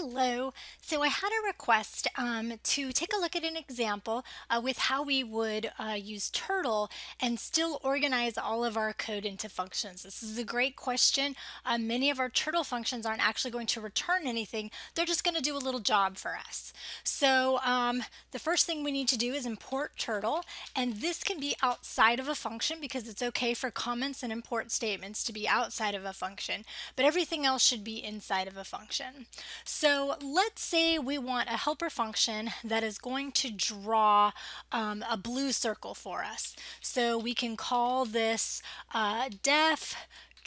Hello. So I had a request um, to take a look at an example uh, with how we would uh, use Turtle and still organize all of our code into functions. This is a great question. Uh, many of our Turtle functions aren't actually going to return anything. They're just going to do a little job for us. So um, the first thing we need to do is import Turtle. And this can be outside of a function because it's okay for comments and import statements to be outside of a function. But everything else should be inside of a function. So let's say we want a helper function that is going to draw um, a blue circle for us. So we can call this uh, def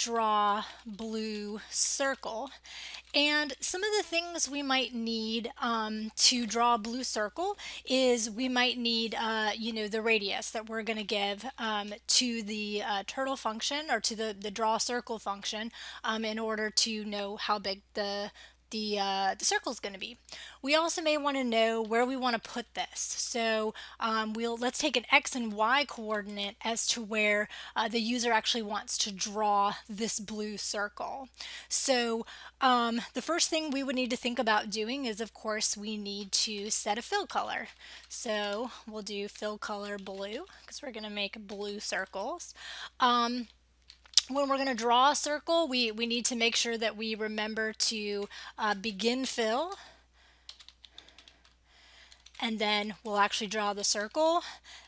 draw blue circle. And some of the things we might need um, to draw a blue circle is we might need, uh, you know, the radius that we're going to give um, to the uh, turtle function or to the, the draw circle function um, in order to know how big the the, uh, the circle is going to be. We also may want to know where we want to put this. So um, we'll let's take an x and y coordinate as to where uh, the user actually wants to draw this blue circle. So um, the first thing we would need to think about doing is of course we need to set a fill color. So we'll do fill color blue because we're going to make blue circles. Um, when we're going to draw a circle, we, we need to make sure that we remember to uh, begin fill. And then we'll actually draw the circle.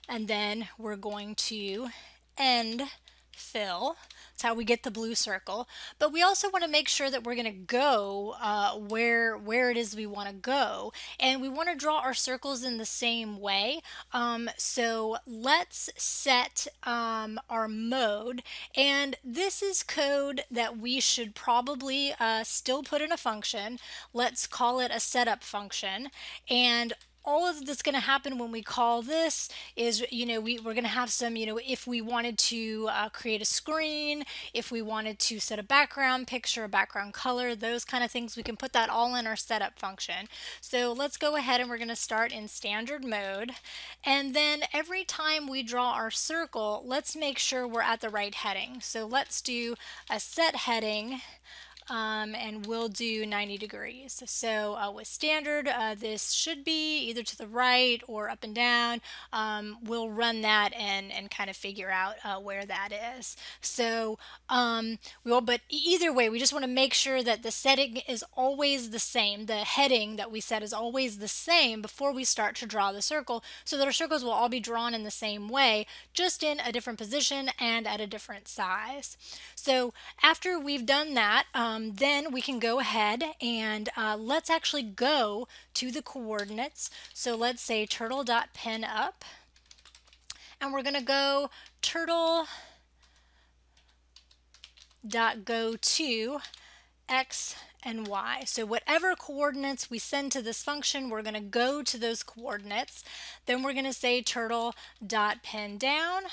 And then we're going to end fill. That's how we get the blue circle. But we also want to make sure that we're going to go uh, where, where it is we want to go. And we want to draw our circles in the same way. Um, so let's set um, our mode. And this is code that we should probably uh, still put in a function. Let's call it a setup function. And all of that's going to happen when we call this is, you know, we, we're going to have some, you know, if we wanted to uh, create a screen, if we wanted to set a background picture, a background color, those kind of things, we can put that all in our setup function. So let's go ahead and we're going to start in standard mode. And then every time we draw our circle, let's make sure we're at the right heading. So let's do a set heading um, and we'll do 90 degrees. So uh, with standard, uh, this should be either to the right or up and down. Um, we'll run that and, and kind of figure out uh, where that is. So um, we will, but either way, we just want to make sure that the setting is always the same. The heading that we set is always the same before we start to draw the circle so that our circles will all be drawn in the same way, just in a different position and at a different size. So after we've done that, um, um, then we can go ahead and uh, let's actually go to the coordinates. So let's say turtle.pen up and we're going to go turtle dot go to x and y. So whatever coordinates we send to this function, we're going to go to those coordinates. Then we're going to say turtle dot pen down.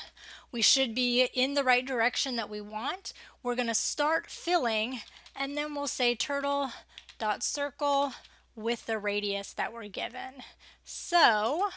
We should be in the right direction that we want. We're going to start filling and then we'll say turtle dot circle with the radius that we're given. So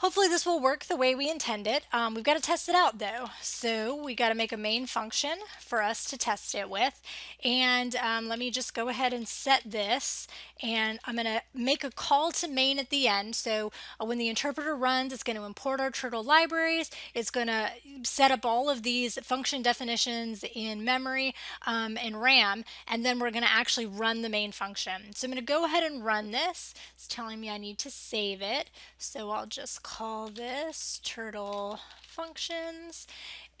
Hopefully this will work the way we intend it. Um, we've got to test it out though. So we got to make a main function for us to test it with. And um, let me just go ahead and set this. And I'm going to make a call to main at the end. So uh, when the interpreter runs, it's going to import our turtle libraries. It's going to set up all of these function definitions in memory um, and RAM. And then we're going to actually run the main function. So I'm going to go ahead and run this. It's telling me I need to save it. So I'll just call this turtle functions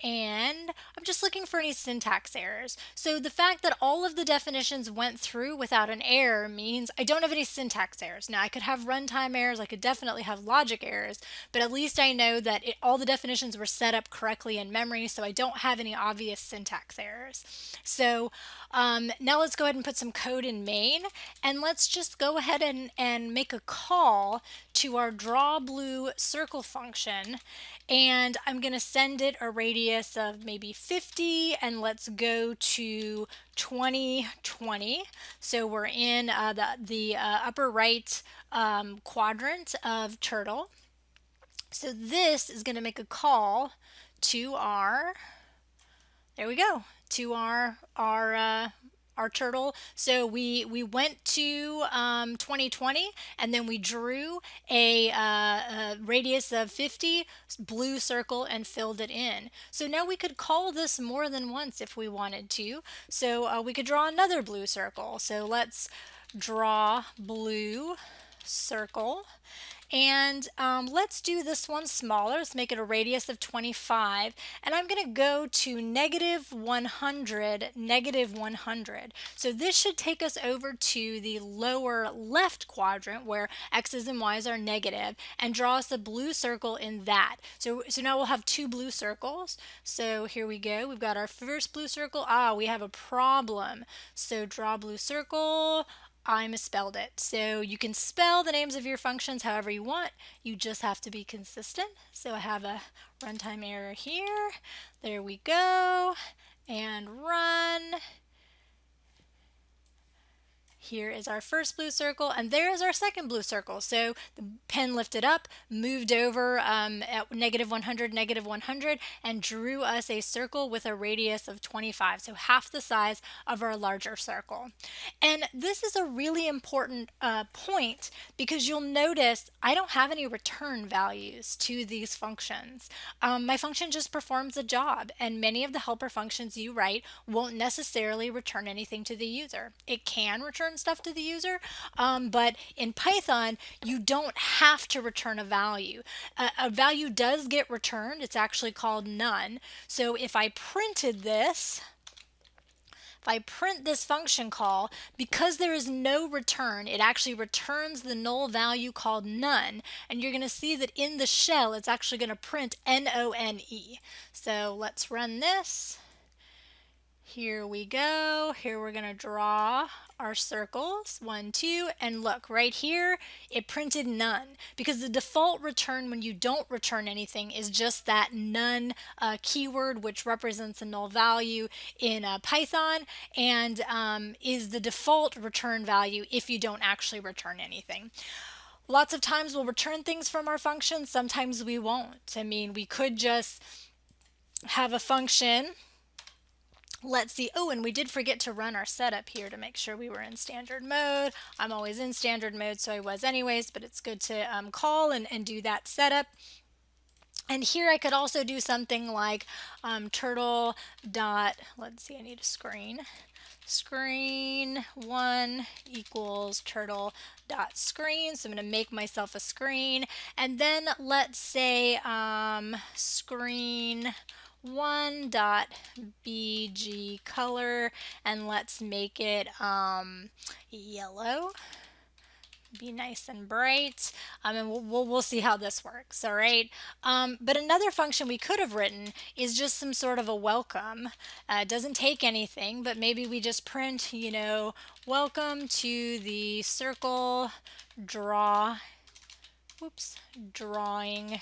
and I'm just looking for any syntax errors. So the fact that all of the definitions went through without an error means I don't have any syntax errors. Now I could have runtime errors, I could definitely have logic errors, but at least I know that it, all the definitions were set up correctly in memory so I don't have any obvious syntax errors. So um, now let's go ahead and put some code in main and let's just go ahead and, and make a call to our draw blue circle function and I'm going to send it a radius of maybe 50 and let's go to 2020 so we're in uh, the, the uh, upper right um, quadrant of turtle. So this is going to make a call to our there we go to our our uh, our turtle. So we, we went to um, 2020 and then we drew a, uh, a radius of 50 blue circle and filled it in. So now we could call this more than once if we wanted to. So uh, we could draw another blue circle. So let's draw blue circle and um, let's do this one smaller. Let's make it a radius of 25. And I'm going to go to negative 100, negative 100. So this should take us over to the lower left quadrant where x's and y's are negative and draw us a blue circle in that. So, so now we'll have two blue circles. So here we go. We've got our first blue circle. Ah, we have a problem. So draw blue circle. I misspelled it. So you can spell the names of your functions however you want. You just have to be consistent. So I have a runtime error here. There we go. And run. Here is our first blue circle, and there is our second blue circle. So the pen lifted up, moved over um, at negative 100, negative 100, and drew us a circle with a radius of 25, so half the size of our larger circle. And this is a really important uh, point because you'll notice I don't have any return values to these functions. Um, my function just performs a job, and many of the helper functions you write won't necessarily return anything to the user. It can return return stuff to the user, um, but in Python, you don't have to return a value. A, a value does get returned. It's actually called none. So if I printed this, if I print this function call, because there is no return, it actually returns the null value called none. And you're going to see that in the shell, it's actually going to print N-O-N-E. So let's run this. Here we go. Here we're going to draw our circles, one, two, and look right here, it printed none because the default return when you don't return anything is just that none uh, keyword which represents a null value in uh, Python and um, is the default return value if you don't actually return anything. Lots of times we'll return things from our functions, sometimes we won't. I mean, we could just have a function Let's see. Oh, and we did forget to run our setup here to make sure we were in standard mode. I'm always in standard mode, so I was anyways, but it's good to um, call and, and do that setup. And here I could also do something like um, turtle dot, let's see, I need a screen. Screen one equals turtle dot screen. So I'm going to make myself a screen. And then let's say um, screen one dot bg color and let's make it um, yellow. Be nice and bright. Um, and we'll, we'll, we'll, see how this works all right? Um, but another function we could have written is just some sort of a welcome. Uh, it doesn't take anything but maybe we just print you know welcome to the circle draw whoops drawing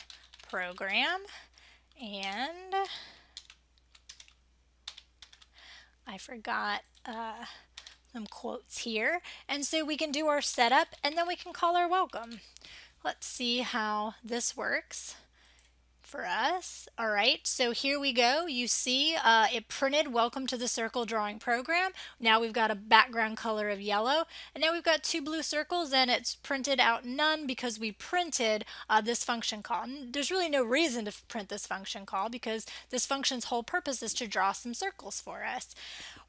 program and I forgot uh, some quotes here. And so we can do our setup and then we can call our welcome. Let's see how this works for us. All right, so here we go. You see uh, it printed welcome to the circle drawing program. Now we've got a background color of yellow and now we've got two blue circles and it's printed out none because we printed uh, this function call. And there's really no reason to print this function call because this function's whole purpose is to draw some circles for us.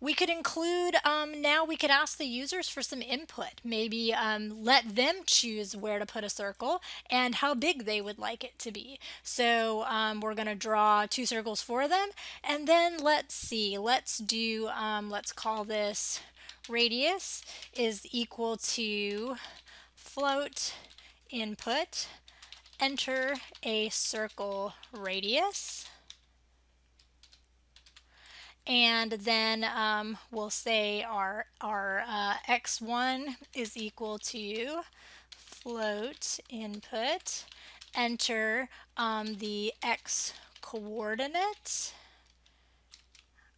We could include, um, now we could ask the users for some input. Maybe um, let them choose where to put a circle and how big they would like it to be. So um, we're going to draw two circles for them. And then let's see, let's do, um, let's call this radius is equal to float input, enter a circle radius and then um, we'll say our, our uh, x1 is equal to float input, enter um, the x coordinate.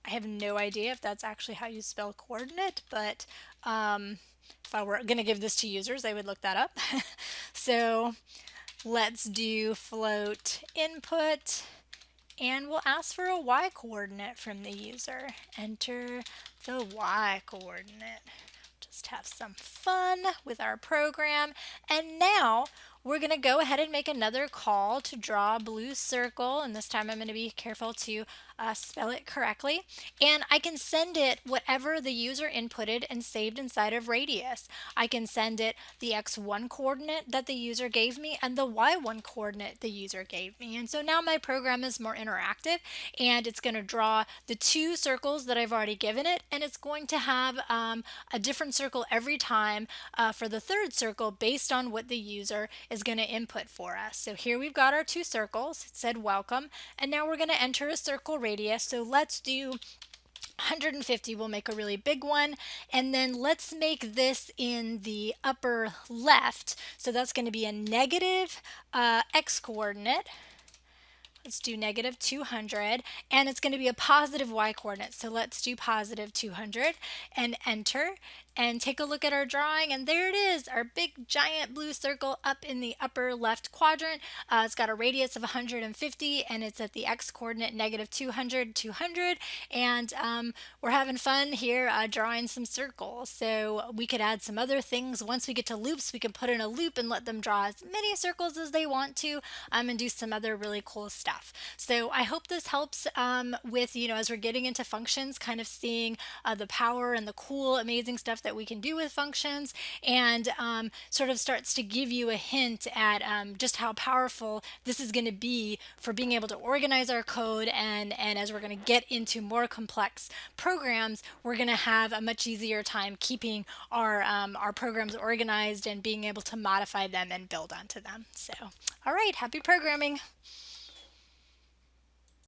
I have no idea if that's actually how you spell coordinate, but um, if I were going to give this to users, I would look that up. so let's do float input and we'll ask for a y coordinate from the user. Enter the y coordinate. Just have some fun with our program. And now we're going to go ahead and make another call to draw a blue circle and this time I'm going to be careful to uh, spell it correctly and I can send it whatever the user inputted and saved inside of radius. I can send it the x1 coordinate that the user gave me and the y1 coordinate the user gave me and so now my program is more interactive and it's going to draw the two circles that I've already given it and it's going to have um, a different circle every time uh, for the third circle based on what the user is going to input for us. So here we've got our two circles. It said welcome. And now we're going to enter a circle radius. So let's do 150 we'll make a really big one. And then let's make this in the upper left. So that's going to be a negative uh, x coordinate. Let's do negative 200 and it's going to be a positive y coordinate. So let's do positive 200 and enter and take a look at our drawing and there it is our big giant blue circle up in the upper left quadrant. Uh, it's got a radius of 150 and it's at the x coordinate negative 200 200 and um, we're having fun here uh, drawing some circles. So we could add some other things. Once we get to loops we can put in a loop and let them draw as many circles as they want to um, and do some other really cool stuff. So I hope this helps um, with you know as we're getting into functions kind of seeing uh, the power and the cool amazing that we can do with functions and um, sort of starts to give you a hint at um, just how powerful this is going to be for being able to organize our code and, and as we're going to get into more complex programs, we're going to have a much easier time keeping our, um, our programs organized and being able to modify them and build onto them. So, all right, happy programming.